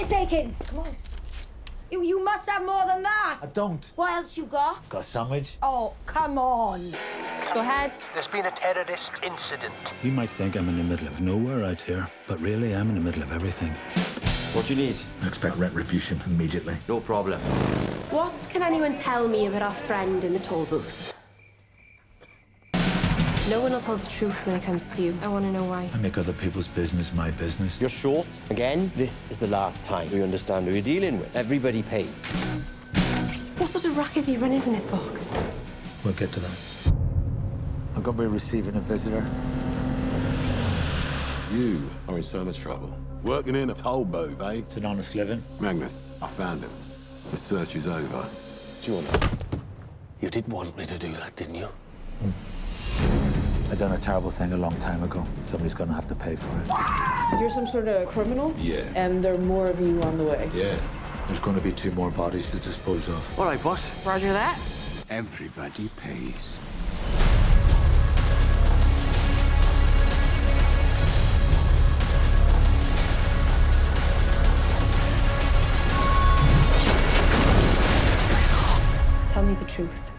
your takings? Come on. You, you must have more than that. I don't. What else you got? Got a sandwich? Oh, come on. Go ahead. There's been a terrorist incident. You might think I'm in the middle of nowhere out here, but really I'm in the middle of everything. What do you need? I expect retribution immediately. No problem. What can anyone tell me about our friend in the toll booth? No one will tell the truth when it comes to you. I want to know why. I make other people's business my business. You're short. Again, this is the last time we understand who you're dealing with. Everybody pays. What sort of racket are you running from this box? We'll get to that. I'm going to be receiving a visitor. You are in so much trouble. Working in a toll booth, eh? It's an honest living. Magnus, I found him. The search is over. Jonah, you did want me to do that, didn't you? I done a terrible thing a long time ago. Somebody's going to have to pay for it. You're some sort of criminal? Yeah. And there are more of you on the way. Yeah. There's going to be two more bodies to dispose of. All right, boss. Roger that. Everybody pays. Tell me the truth.